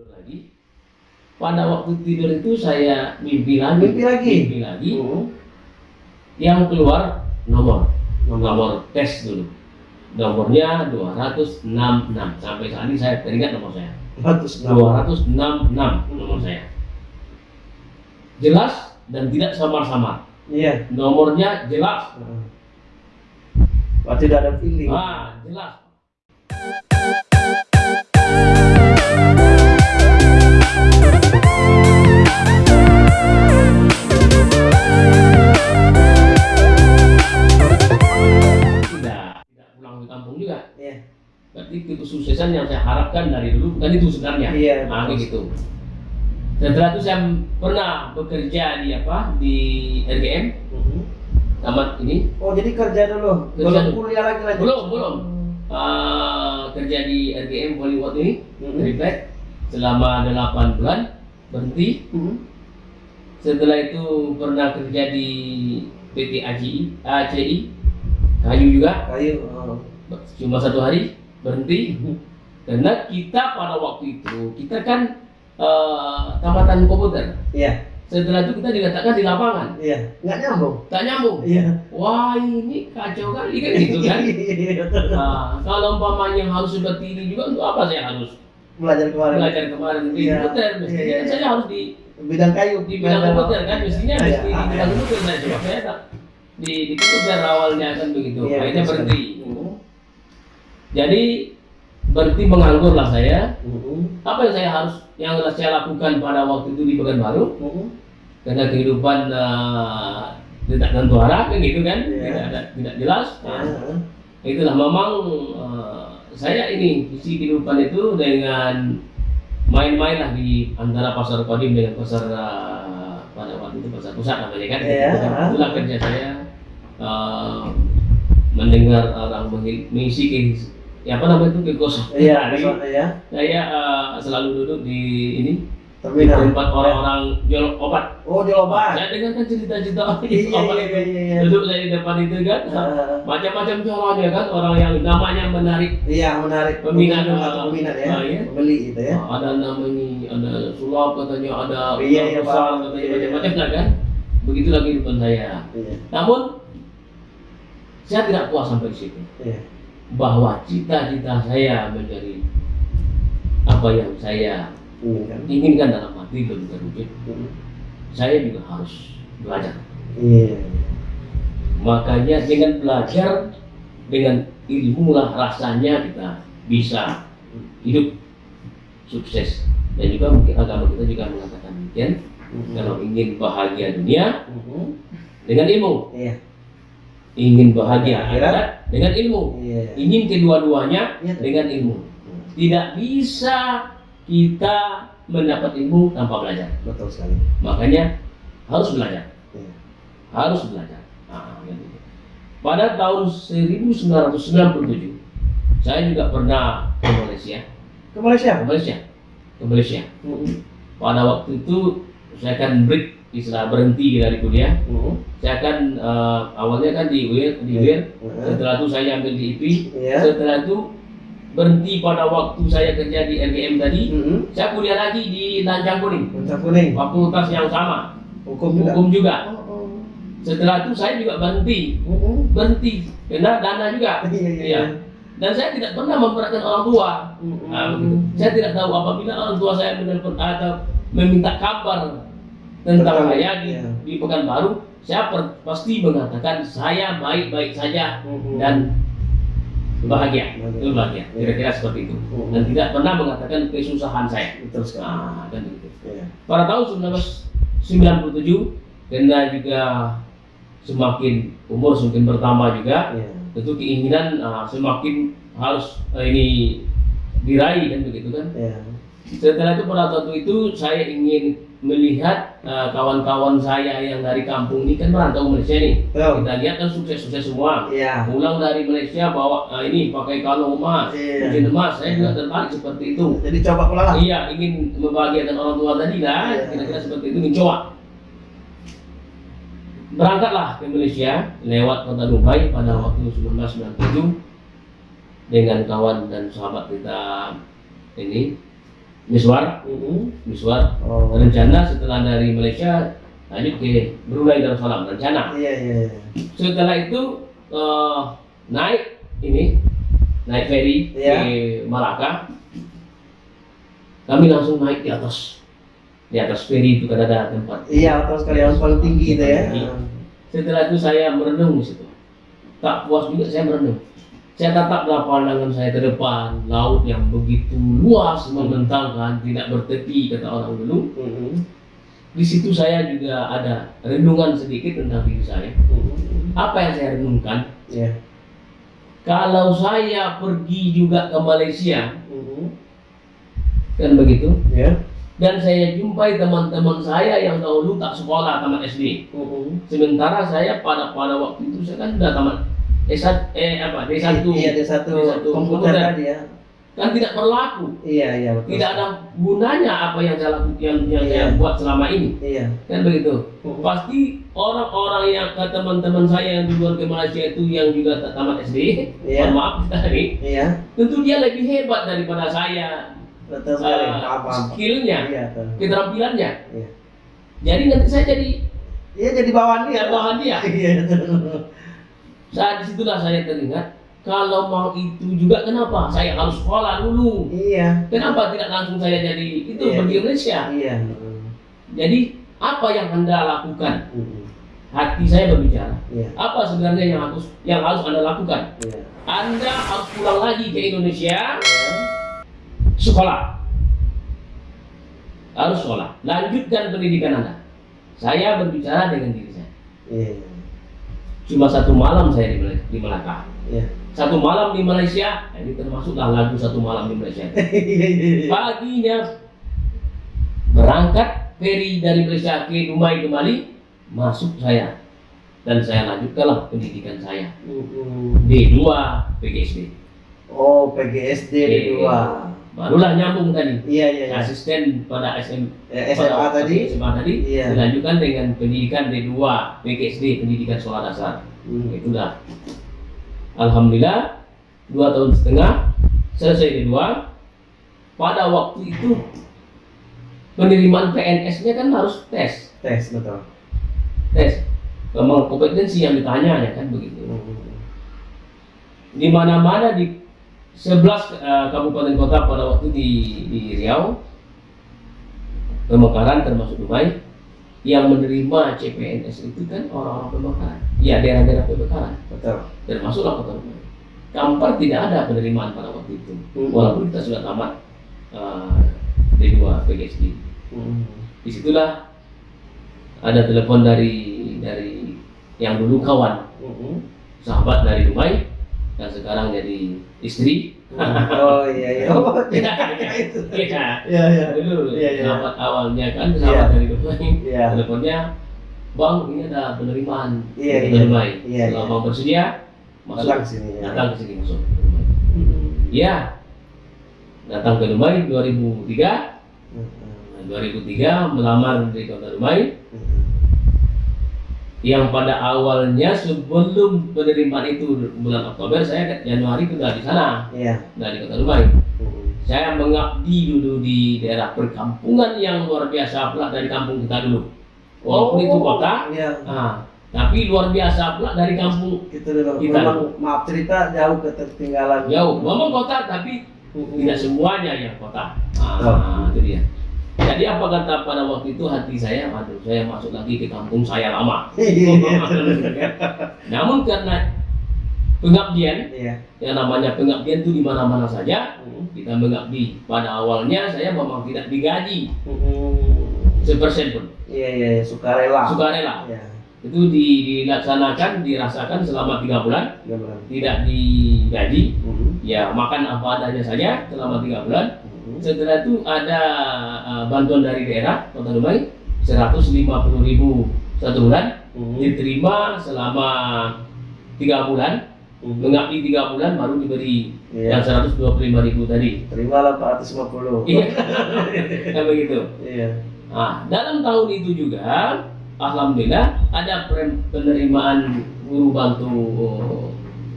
tidur lagi. Pada waktu tidur itu saya mimpi lagi Mimpi lagi? mimpi lagi. Hmm. yang keluar nomor nomor. tes dulu. Nomornya 266 sampai saat ini saya teringat nomor saya. 266 nomor saya. Jelas dan tidak samar-samar. Iya. nomornya jelas. Wah, tidak ada feeling. ah jelas berarti kesuksesan yang saya harapkan dari dulu bukan itu sebenarnya Iya, nah gitu setelah itu saya pernah bekerja di apa di RGM Mhm. tamat ini Oh, jadi kerja dulu. Kerja belum dulu. kuliah lagi lanjut. belum belum eh, kerja di RGM Bollywood ini. Reflect selama 8 bulan berhenti Mhm. setelah itu pernah kerja di PT ACI ACI kayu juga Kayu. oh. cuma satu hari berhenti karena kita pada waktu itu kita kan eh, tamatan komputer Iya. setelah itu kita dikatakan di lapangan Iya. Nggak nyambung. tak nyambung Iya. wah ini kacau kali kan gitu kan Iya, betul. nah, kalau umpamanya harus seperti ini juga untuk apa saya harus Belajar kemarin. belajar kemarin di Iya. komputer mestinya Iya, iya, kan saya iya. harus di Bidang kayu. di bidang komputer kan mestinya Iya, mesti di ah, bidang iya. komputer saya coba saya tak di di komputer awalnya kan begitu Iya, akhirnya berhenti. Jadi berhenti menganggur lah saya Mhm. apa yang saya harus yang saya lakukan pada waktu itu di Pekanbaru Mhm. karena kehidupan eh, tidak tentu arah kan gitu kan Iya. tidak ada tidak jelas Nah, Ah, itulah memang eh, saya ini isi kehidupan itu dengan main-main lah di antara pasar kodim dengan pasar eh, pada waktu itu pasar pusat namanya kan Iya. itulah kerja saya eh, mendengar orang mengisi ya apa namanya itu kekosongan Iya, hari. ke sana ya. saya eh, selalu duduk di ini Terminal. tempat orang-orang jual obat Oh, jual obat. saya dengarkan cerita-cerita orang Iya, obat iya, itu iya, iya. duduk saya di depan itu kan Ah, macam-macam caranya kan orang yang namanya menarik Iya, menarik. Peminat, ah, atau peminat ya. ah, iya. Pembeli itu ya. ada namanya ada sulap katanya ada Iya, iya, besar katanya Iya. macam-macam lah kan begitulah kehidupan saya Iya. namun saya tidak puas sampai di situ Iya. Bahwa cita-cita saya menjadi apa yang saya Ini kan. inginkan dalam hati belum terwujud saya juga harus belajar Iya. makanya dengan belajar dengan ilmu lah rasanya kita bisa hidup sukses dan juga mungkin agama kita juga mengatakan demikian Mhm. kalau ingin bahagia dunia Mhm. dengan ilmu Iya. Ingin bahagia Akhirat. dengan ilmu Iya. ingin kedua-duanya Iya. dengan ilmu tidak bisa kita mendapat ilmu tanpa belajar Betul sekali. makanya harus belajar Iya. harus belajar Nah, gitu. pada tahun 1997 saya juga pernah ke Malaysia Ke Malaysia. ke Malaysia ke Malaysia pada waktu itu saya akan break istilah berhenti dari kuliah Mhm. saya akan eh, awalnya kan di UIR di UIR Mhm. setelah itu saya ambil di IP Iya. setelah itu berhenti pada waktu saya kerja di RGM tadi Mhm. saya kuliah lagi di Lanjang Kuning Bintang kuning. fakultas yang sama Hukum juga. hukum juga Oh, oh. setelah itu saya juga berhenti Mhm. berhenti karena dana juga Iya, iya, Iya. iya. dan saya tidak pernah memperhatikan orang tua Mhm. Nah, begitu. saya tidak tahu apabila orang tua saya menelpon atau meminta kabar tentang Tentang- saya di, iya. di Pekanbaru saya per- pasti mengatakan saya baik-baik saja Mhm. dan bahagia itu bahagia Iya. kira-kira seperti itu Mhm. dan tidak pernah mengatakan kesusahan saya sekali. nah kan begitu Iya. pada tahun 1997 karena juga semakin umur semakin bertambah juga Iya. tentu keinginan ah, semakin harus ah, ini diraih kan begitu kan Iya. Setelah itu pada waktu itu saya ingin melihat ah, kawan-kawan saya yang dari kampung ini kan merantau Malaysia nih Betul. kita lihat kan sukses-sukses semua Iya. pulang dari Malaysia bawa ah, ini pakai kalung emas Iya. cincin emas saya juga tertarik seperti itu Jadi coba pula lah. iya ingin membahagiakan orang tua tadi lah Iya. kira-kira seperti itu ingin coba berangkatlah ke Malaysia lewat kota Dubai pada waktu 1997 dengan kawan dan sahabat kita ini Miswar, Mm-mm. Miswar. Oh. Rencana setelah dari Malaysia lanjut ke Brunei Darussalam rencana. Iya iya. iya. Setelah itu eh, naik ini naik ferry Iya. ke Malaka. Kami langsung naik di atas. Di atas ferry itu kan ada tempat. Iya, atau sekali yang paling tinggi itu ya. Tinggi. Setelah itu saya merenung di situ. Tak puas juga saya merenung. Saya tataplah pandangan saya ke depan, laut yang begitu luas membentangkan, tidak bertepi kata orang dulu. Mm-mm. Di situ saya juga ada renungan sedikit tentang diri saya. Mm-mm. Apa yang saya renungkan? Iya. Kalau saya pergi juga ke Malaysia, Mm-mm. kan begitu, Ya. dan saya jumpai teman-teman saya yang dahulu tak sekolah tamat SD. Mm-mm. Sementara saya pada pada waktu itu saya kan sudah tamat S1 eh apa D1 Iya, ada satu, D1 komputer tadi ya. kan tidak berlaku. Iya iya betul. Tidak ada gunanya apa yang saya lakukan yang, yang Iya. saya buat selama ini. Iya. Kan begitu. Mm-mm. Pasti orang-orang yang ke teman-teman saya yang duluan ke Malaysia itu yang juga tamat SD, Iya. mohon maaf tadi, Iya. tentu dia lebih hebat daripada saya Betul sekali. eh, paham. skillnya, Iya betul. keterampilannya. Iya. Jadi nanti saya jadi Iya jadi bawaan dia. ya dia. Iya. Saat di situlah saya teringat, kalau mau itu juga kenapa saya harus sekolah dulu? Iya. Kenapa tidak langsung saya jadi itu Iya. pergi Malaysia? Iya. Jadi apa yang anda lakukan? Hati saya berbicara. Iya. Apa sebenarnya yang harus yang harus anda lakukan? Iya. Anda harus pulang lagi ke Indonesia, Iya. sekolah. Harus sekolah. Lanjutkan pendidikan anda. Saya berbicara dengan diri saya. Iya cuma satu malam saya di, di Melaka. Ya. satu malam di Malaysia nah, ini termasuklah lagu satu malam di Malaysia. Iya, iya, iya. Paginya berangkat ferry dari Malaysia ke Dumai kembali masuk saya. Dan saya lanjutkanlah pendidikan saya. D2 PGSD oh PGSD D2 Barulah nyambung tadi. Iya iya. iya. Asisten pada SM, Eh, pada SMA tadi. SMA tadi Iya. dilanjutkan dengan pendidikan D2 PGSD pendidikan sekolah dasar. Hmm. Itulah. Alhamdulillah dua tahun setengah selesai D2. Pada waktu itu penerimaan PNS-nya kan harus tes, Tes betul. tes. Memang kompetensi yang ditanya ya kan begitu. Mm-mm. Di mana-mana di 11 eh, kabupaten kota pada waktu di, di Riau, Pemekaran termasuk Dumai, yang menerima CPNS itu kan orang-orang Pemekaran. Ya daerah-daerah Pemekaran, Betul. termasuklah kota Dumai. Kampar tidak ada penerimaan pada waktu itu, Mm. walaupun kita sudah tamat eh, D2 PGSD. Mm. Di situlah ada telepon dari dari yang dulu kawan, Mm-mm. sahabat dari Dumai, dan sekarang jadi istri. Oh iya iya. Oh, Iya, itu. iya. Iya iya. Dulu Iya, iya. sahabat awalnya kan sahabat Iya. dari Dumai. Iya. Teleponnya, Bang, ini ada penerimaan Iya, iya. Iya, Kalau iya. Bang bersedia, masuk. Datang sini ya. Datang ke sini masuk. ke. Iya. Datang ke Dumai 2003. Mm-mm. Nah, 2003 melamar di kota Dumai. Yang pada awalnya sebelum penerimaan itu bulan Oktober saya ke Januari sudah di sana, Iya. sudah di kota Dumai. Mm-mm. Saya mengabdi dulu di daerah perkampungan yang luar biasa pula dari kampung kita dulu. Walaupun itu kota, Iya. nah, tapi luar biasa pula dari kampung Gitu dulu. Kita. Memang maaf cerita jauh ketertinggalan. jauh. Memang kota tapi Mm-mm. tidak semuanya yang kota. Ah, itu dia. Jadi apa kata pada waktu itu hati saya, aduh saya masuk lagi ke kampung saya lama. Namun karena pengabdian, Iya. yang namanya pengabdian itu di mana-mana saja, Mm-mm. kita mengabdi. Pada awalnya saya memang tidak digaji Mm-mm. sepersen pun, Iya iya iya, sukarela. sukarela. Iya. Itu di- dilaksanakan, dirasakan selama tiga bulan, Iya benar. tidak digaji. Mm-mm. Ya makan apa adanya saja selama tiga bulan. Mm-mm. Setelah itu ada uh, bantuan dari daerah Kota Dumai 150.000 ribu satu bulan Mm-mm. diterima selama tiga bulan Mm-mm. mengabdi tiga bulan baru diberi Iya. yang 125.000 ribu tadi Terimalah 450. iya kan begitu Iya. nah dalam tahun itu juga alhamdulillah ada pen- penerimaan guru bantu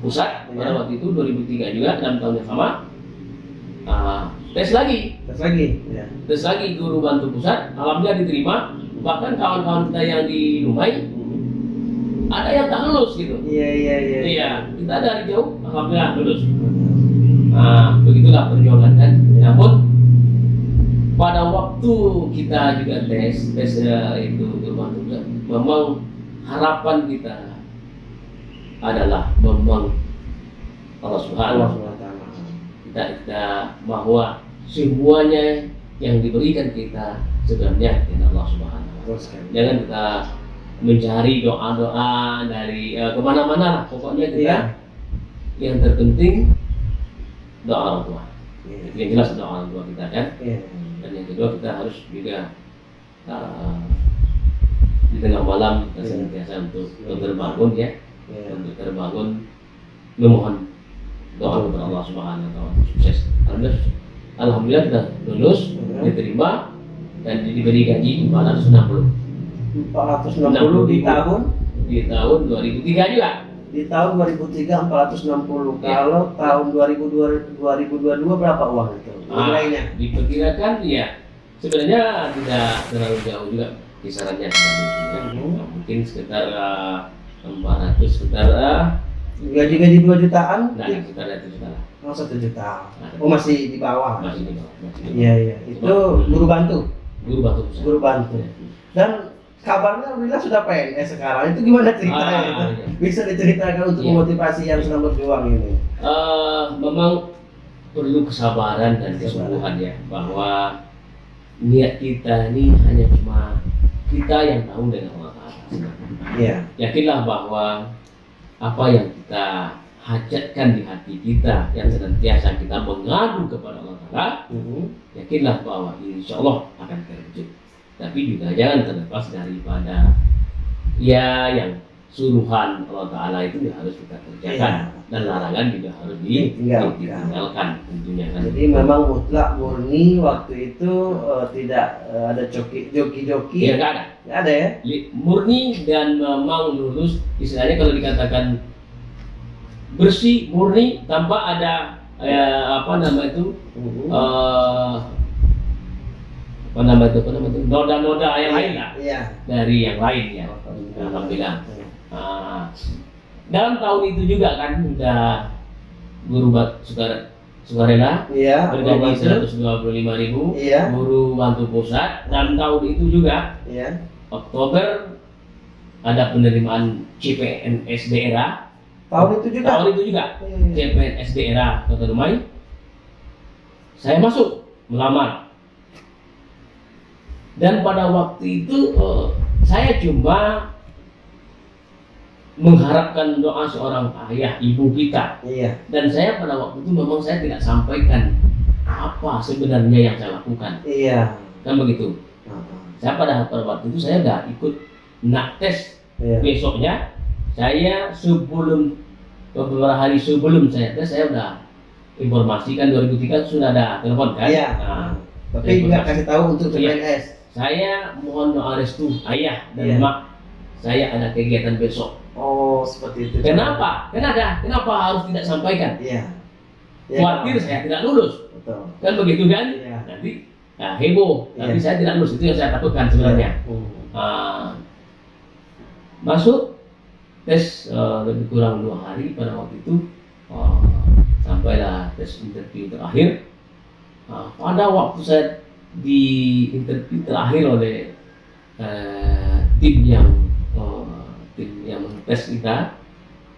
pusat pada Iya. waktu itu 2003 juga dalam tahun yang sama Ah, tes lagi Tes lagi. Ya. tes lagi guru bantu pusat alhamdulillah diterima bahkan kawan-kawan kita yang di Lumai ada yang tak lulus gitu Iya iya iya. iya kita dari jauh alhamdulillah lulus nah begitulah perjuangan kan namun pada waktu kita juga tes tes eh, itu guru bantu pusat memang harapan kita adalah memang Allah Subhanahu. Kita, kita bahwa semuanya yang diberikan kita sebenarnya dari Allah Subhanahu wa Terus kan. Jangan kita mencari doa-doa dari eh, ke mana-mana lah. Pokoknya kita Iya. yang terpenting doa orang tua. Iya. Yang jelas doa orang tua kita kan. Iya. Dan yang kedua kita harus juga eh, di tengah malam kita Iya. senantiasa untuk untuk terbangun ya, Iya. untuk terbangun memohon doa kepada Allah Subhanahu wa taala sukses. Alhamdulillah, alhamdulillah kita lulus, diterima dan diberi gaji 460 460 di tahun di tahun 2003 juga. di tahun 2003 460. Iya. Kalau tahun 2002 2022 berapa uang itu? Ah, Nilainya. diperkirakan ya sebenarnya tidak terlalu jauh juga kisarannya sebenarnya. Mhm. mungkin sekitar eh, 400 sekitar eh, Gaji-gaji 2 jutaan? nah, Di- sekitar itu juta lah. Oh, 1 juta. Nah. Oh, masih di bawah. masih di bawah. Iya, iya. Itu guru bantu. guru batu pusat Guru bantu. Ya. Dan kabarnya Alhamdulillah sudah PNS sekarang. Itu gimana ceritanya? Ah, itu? iya. Bisa diceritakan untuk Iya. memotivasi yang sedang berjuang ini. Eh, memang perlu kesabaran dan kesungguhan ya bahwa niat kita ini hanya cuma kita yang tahu dengan Allah. Iya. yakinlah bahwa apa yang kita hajatkan di hati kita yang senantiasa kita mengadu kepada Allah Ta'ala Mhm. yakinlah bahwa insya Allah akan terwujud tapi juga jangan terlepas daripada ya yang suruhan Allah Ta'ala itu ya harus kita kerjakan. Iya. dan larangan juga harus di, Ditinggalkan. ditinggalkan tentunya kan. Jadi memang mutlak murni waktu itu eh, tidak eh, ada joki joki-joki. ya nggak ada. Nggak ada ya? Murni dan memang lulus istilahnya kalau dikatakan bersih murni tanpa ada eh, apa nama itu? Eh, apa nama itu apa nama itu? Noda-noda yang lain lah. Iya. dari yang lain ya. Alhamdulillah Ah, dalam tahun itu juga kan udah guru bat suka sukarela Iya. bergaji guru bantu. 125.000 ribu Iya. guru bantu pusat dan tahun itu juga Iya. Oktober ada penerimaan CPNS daerah Tahun itu juga. tahun itu juga Iya. CPNS daerah Kota Dumai saya masuk melamar dan pada waktu itu eh, saya cuma mengharapkan doa seorang ayah ibu kita Iya. dan saya pada waktu itu memang saya tidak sampaikan apa sebenarnya yang saya lakukan Iya. kan begitu saya pada pada waktu itu saya udah ikut nak tes Iya. besoknya saya sebelum beberapa hari sebelum saya tes saya udah informasikan 2003 sudah ada telepon kan Iya. Nah, Tapi nggak kasih tahu untuk Iya. CPNS. saya mohon doa restu ayah dan Iya. mak saya ada kegiatan besok. Oh, seperti itu. kenapa? Kenapa? Kenapa harus tidak sampaikan? Iya. Iya, khawatir saya tidak lulus. Betul. kan begitu kan? Iya. nanti ya, heboh. Tapi Iya. saya tidak lulus. Itu yang saya takutkan sebenarnya. Hmm. Ah, masuk tes eh, lebih kurang dua hari pada waktu itu. Ah, sampailah tes interview terakhir. Ah, pada waktu saya di interview terakhir oleh eh, eh, tim yang tes kita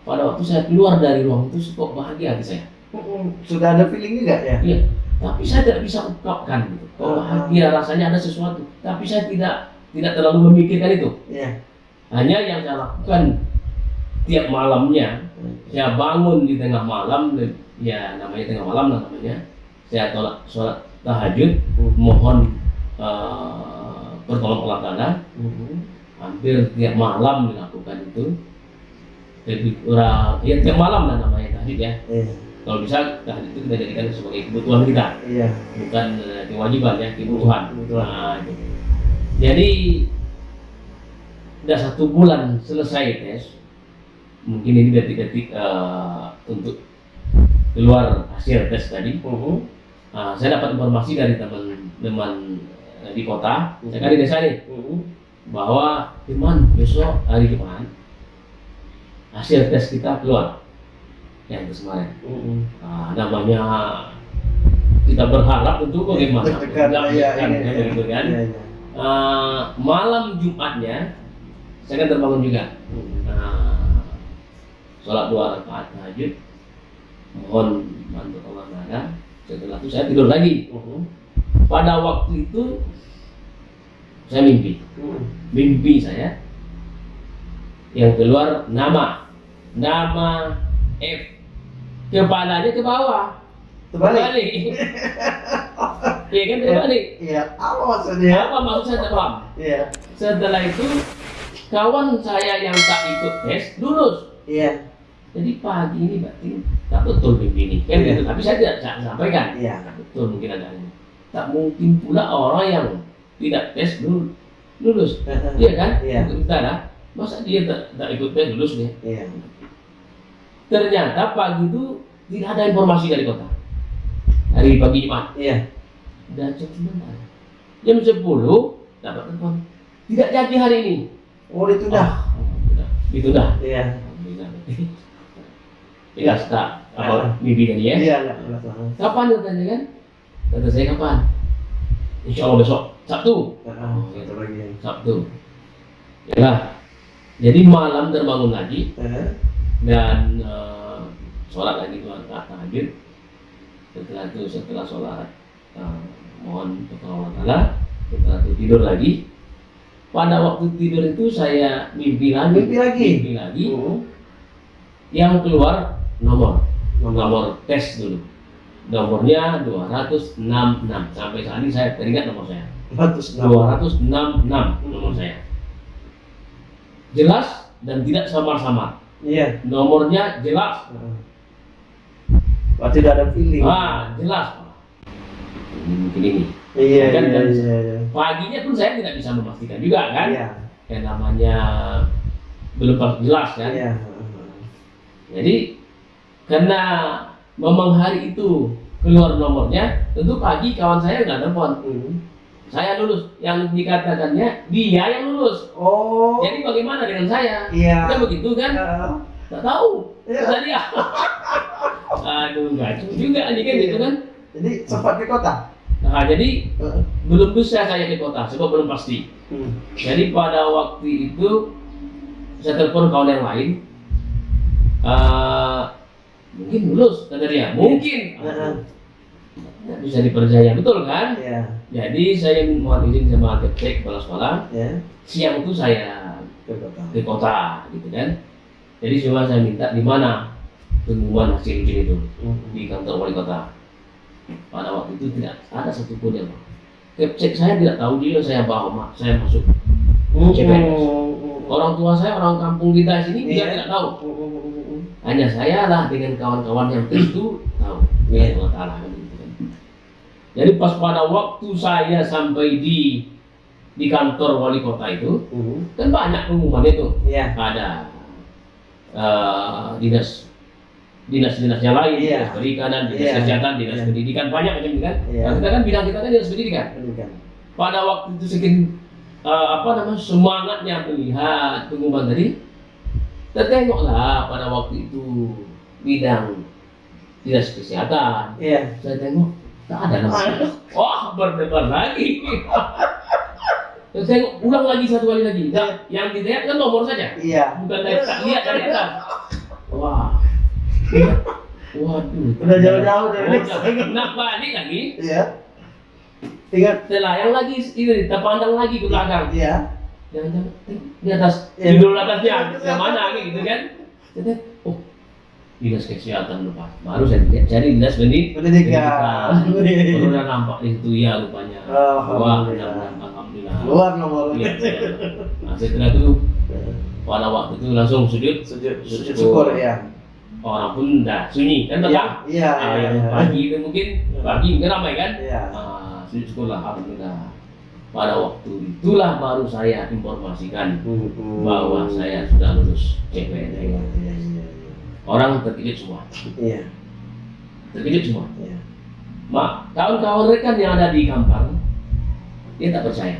pada waktu saya keluar dari ruang itu kok bahagia hati saya Sudah ada feeling juga ya? Iya, tapi saya tidak bisa ungkapkan gitu. Kok Ah. bahagia rasanya ada sesuatu, tapi saya tidak tidak terlalu memikirkan itu. Iya. Hanya yang saya lakukan tiap malamnya, saya bangun di tengah malam, dan- ya namanya tengah malam lah namanya. Saya tolak sholat tahajud, mohon eh, pertolongan Allah Taala. Hampir tiap malam dilakukan itu. Lebih kurang, ya tiap malam lah namanya tahajud ya. Iya. Kalau bisa tahajud itu kita jadikan sebagai kebutuhan kita. Iya. bukan eh, kewajiban ya kebutuhan. Kebutuhan. Nah, itu. Jadi udah satu bulan selesai tes, mungkin ini detik-detik eh, untuk keluar hasil tes tadi. Mhm. Ah, saya dapat informasi dari teman-teman eh, di kota, saya kan di desa nih, Mhm. bahwa Firman besok hari Jumat hasil tes kita keluar yang kemarin. Mhm. Ah, namanya kita berharap bagaimana Nggak iya, gitu kan. Ah, malam Jumatnya saya kan terbangun juga. Mhm. Nah, sholat dua rakaat tahajud, mohon bantu Allah Taala. Setelah itu saya tidur lagi. Pada waktu itu saya mimpi, mimpi saya yang keluar nama, nama F, kepalanya ke bawah, Terbalik. Iya kan terbalik. Iya, apa maksudnya? Apa maksud saya paham? Iya. Setelah itu kawan saya yang tak ikut tes lulus. Iya. Jadi pagi ini berarti tak betul mimpi ini kan Iya. gitu. Tapi saya tidak sa- sampaikan. Iya. Tak betul mungkin ada ini. Tak mungkin pula orang yang tidak tes lul- lulus. Iya kan? Iya. Kita lah. Masa dia tak, tak ikut tes lulus dia? Iya. Ternyata pagi itu tidak ada informasi dari kota. Hari pagi Jumat. Iya. Dan jam 9 Jam 10 dapat telepon. Tidak jadi hari ini. Oh, itu dah. Ah, Alhamdulillah. Itu dah. Iya. Alhamdulillah. Jelas tak apa mimpi tadi ya? Iya. Kapan katanya kan? Kata saya kapan? Insya Allah besok Sabtu. Heeh, satu lagi. Sabtu. Ya. Jadi malam terbangun lagi Heeh. Dan eh, sholat lagi dua rakaat tahajud. Setelah itu setelah sholat eh, mohon kepada Allah Taala. Setelah itu tidur lagi. Pada waktu tidur itu saya mimpi lagi. Mimpi lagi? Mimpi lagi. Mhm. Yang keluar nomor Nomor. nomor tes dulu. Nomornya 266 sampai saat ini saya teringat nomor saya. 266. 266 nomor saya. Jelas dan tidak samar-samar. Iya. Nomornya jelas. Berarti tidak ada feeling. Ah, jelas. Mungkin ini. Iya, Kan, iya, iya, iya. Paginya pun saya tidak bisa memastikan juga kan. Iya. Yang namanya belum pasti jelas kan. Iya. Jadi karena memang hari itu keluar nomornya, tentu pagi kawan saya nggak telepon. Mhm. Saya lulus. Yang dikatakannya dia yang lulus. Oh. Jadi bagaimana dengan saya? Iya. Kan begitu kan? Tak tahu. Iya. Kata dia. Aduh, kacau juga nih kan gitu kan. Jadi sempat ke kota. Nah, jadi Heeh. belum bisa saya ke kota, sebab belum pasti. Hmm. Jadi pada waktu itu saya telepon kawan yang lain. Eh, mungkin lulus kata dia. Mungkin. Heeh. Nggak bisa dipercaya betul kan? Iya. Jadi saya mohon izin sama keptek kepala sekolah. Ya. Siang itu saya Ke kota. ke kota gitu kan. Jadi cuma saya minta di mana pengumuman hasil ujian itu Mhm. di kantor wali kota. Pada waktu itu tidak ada satupun yang Kepcek saya tidak tahu dia saya bawa mak saya masuk. CPNS. Mhm. Orang tua saya orang kampung kita sini dia Iya. tidak tahu. Mhm. Hanya saya lah dengan kawan-kawan yang itu tahu. Ya Allah Taala. Jadi pas pada waktu saya sampai di di kantor wali kota itu Mhm. kan banyak pengumuman itu Iya. ada eh, dinas dinas-dinas yang lain, Iya. dinas perikanan, dinas Iya. kesehatan, dinas Iya. pendidikan banyak macam itu kan. Iya. Nah, kita kan bidang kita kan dinas pendidikan. Pendidikan. Pada waktu itu sekian eh, apa namanya semangatnya melihat pengumuman tadi, tertengoklah pada waktu itu bidang dinas kesehatan. Iya. Saya tengok tak ada nama. Wah berdebar lagi. Saya ulang lagi satu kali lagi. Nah, yang dilihat kan nomor saja. Iya. Bukan dari tak lihat dari atas. Wah. Waduh. Udah jauh-jauh dari Oh, udah. Nah, balik lagi. Iya. Ingat. Telayang lagi, ini kita pandang lagi ke belakang. Iya. Jangan-jangan eh, di atas, Iya. judul atasnya, yang mana gitu kan? Dinas kesehatan lupa. Baru saya lihat, cari dinas pendidikan. Pendidikan. Baru udah nampak di situ ya rupanya. Wah, alhamdulillah. Luar nomor. Iya, iya. Nah, setelah itu pada waktu itu langsung sujud Sujud, sujud syukur ya. orang pun dah sunyi kan tetap iya, Ah, iya. yang iya. pagi itu mungkin pagi mungkin ramai kan Iya. Ah, sujud syukur lah alhamdulillah pada waktu itulah baru saya informasikan Mhm. bahwa saya sudah lulus CPNS. Orang terkejut semua Iya. terkejut semua Iya. mak kawan-kawan rekan yang ada di Kampar dia tak percaya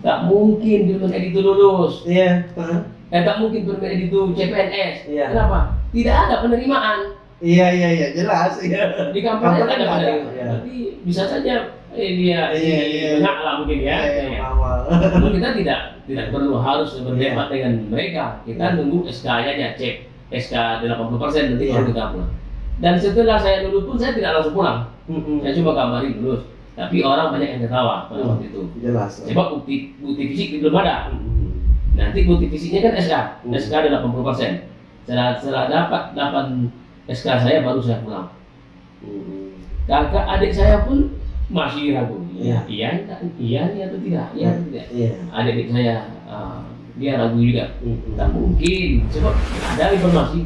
tak mungkin Firman Edi itu lulus Iya. Heeh. eh tak mungkin Firman Edi itu CPNS Iya. kenapa tidak ada penerimaan Iya iya iya jelas iya. di Kampar tidak ada penerimaan iya. Berarti bisa saja eh, dia Iya, iya. enggak lah mungkin ya Iya, Iya. awal. Namun kita tidak tidak perlu harus Iya. berdebat dengan mereka. Kita nunggu SK-nya aja cek SK 80% nanti Iya. baru kita pulang. Dan setelah saya lulus pun saya tidak langsung pulang. Saya cuma kabarin lulus. Tapi orang banyak yang ketawa pada Hmm. waktu itu. Jelas. Sebab bukti bukti fisik belum ada. Mm-mm. Nanti bukti fisiknya kan SK. Hmm. SK ada 80%. Setelah, setelah dapat 8 SK saya baru saya pulang. Mm-mm. Kakak adik saya pun masih ragu. Iya. Iya, iya, iya, iya atau tidak? Iya tidak? Iya. adik saya uh, dia ragu juga. Tak mungkin. Sebab ada informasi.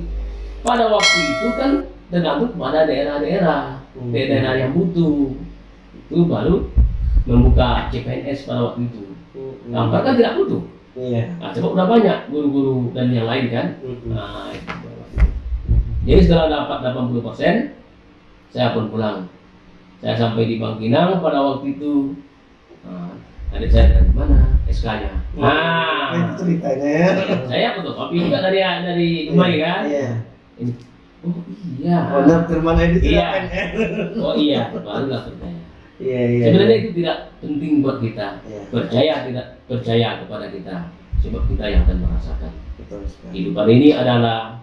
Pada waktu itu kan tergantung pada daerah-daerah. Hmm. daerah yang butuh. Itu baru membuka CPNS pada waktu itu. Kampar kan tidak butuh. Iya. nah, sebab udah banyak guru-guru dan yang lain kan? Nah, itu jadi setelah dapat 80% saya pun pulang. Saya sampai di Bangkinang pada waktu itu. Nah, adik saya dari mana SK-nya nah Itu ceritanya ya. saya fotokopi juga dari dari Dumai kan Iya. oh iya Oh, nah, Firman Edi itu Iya. Oh iya barulah percaya Iya iya. sebenarnya itu tidak penting buat kita Iya. percaya tidak percaya kepada kita sebab kita yang akan merasakan Betul sekali. kehidupan ini adalah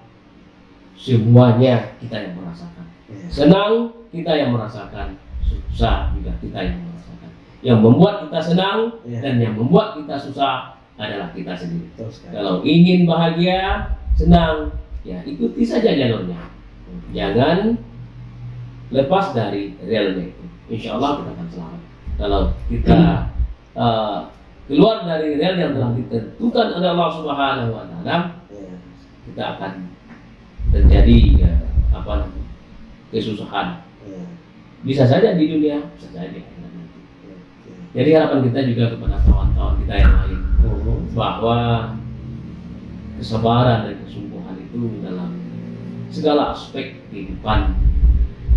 semuanya kita yang merasakan Iya. senang kita yang merasakan susah juga kita yang yang membuat kita senang Iya. dan yang membuat kita susah adalah kita sendiri. Kalau ingin bahagia, senang, ya ikuti saja jalurnya. Jangan lepas dari relnya itu. Insya Allah kita akan selamat. Kalau kita uh, keluar dari rel yang telah ditentukan oleh Allah Subhanahu Wa Taala, Iya. kita akan terjadi ya, apa kesusahan. Iya. Bisa saja di dunia, bisa saja di akhirat nanti. Iya. Jadi harapan kita juga kepada kawan-kawan kita yang lain Mhm. bahwa kesabaran dan kesungguhan itu dalam segala aspek kehidupan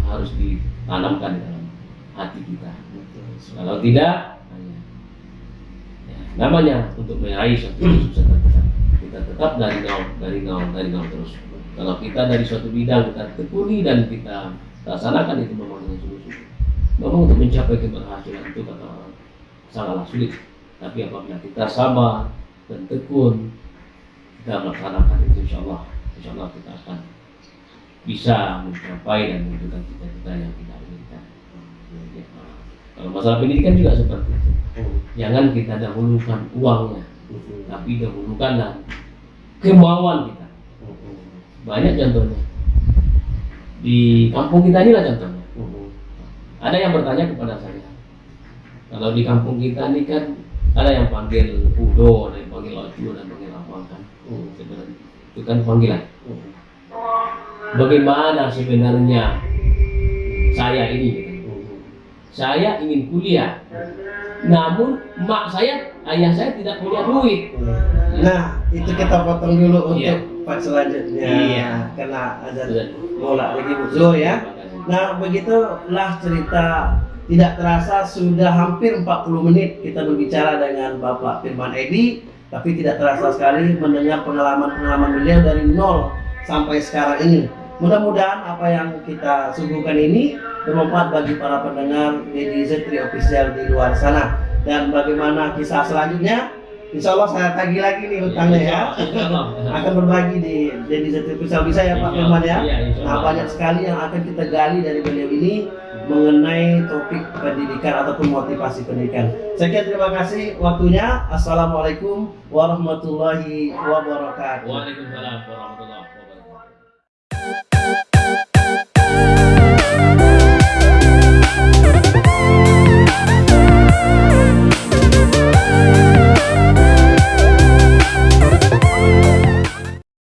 harus ditanamkan di dalam hati kita. Betul. Kalau tidak, ya, namanya untuk meraih suatu kesuksesan kita, kita tetap dari nol, dari nol, dari nol terus. Kalau kita dari suatu bidang kita tekuni dan kita laksanakan itu memang dengan sungguh-sungguh. Memang untuk mencapai keberhasilan itu kata orang sangatlah sulit. Tapi apabila kita sabar dan tekun, kita melaksanakan itu insya Allah, insya Allah kita akan bisa mencapai dan mewujudkan cita-cita yang kita inginkan. Kalau masalah pendidikan juga seperti itu. Jangan kita dahulukan uangnya, tapi dahulukanlah kemauan kita. Banyak contohnya. Di kampung kita inilah contohnya. Ada yang bertanya kepada saya, kalau di kampung kita ini kan ada yang panggil Udo, ada yang panggil ada yang panggil apa kan? Sebenarnya itu kan panggilan. Bagaimana sebenarnya saya ini? gitu. Saya ingin kuliah, namun mak saya, ayah saya tidak punya duit. Nah, itu kita potong dulu untuk Iya. part selanjutnya. Iya. Karena ada bola lagi buzur ya. Nah, begitulah cerita tidak terasa sudah hampir 40 menit kita berbicara dengan Bapak Firman Edi, tapi tidak terasa sekali mendengar pengalaman-pengalaman beliau dari nol sampai sekarang ini. Mudah-mudahan apa yang kita suguhkan ini bermanfaat bagi para pendengar Dedi Zetri Official di luar sana. Dan bagaimana kisah selanjutnya? Insya Allah saya tagih lagi nih hutangnya ya. Akan berbagi di Dedi Zetri Official bisa ya Pak Firman ya. Iya, Nah, banyak sekali yang akan kita gali dari beliau ini mengenai topik pendidikan ataupun motivasi pendidikan. Sekian terima kasih waktunya. Assalamualaikum warahmatullahi wabarakatuh. Waalaikumsalam warahmatullahi wabarakatuh.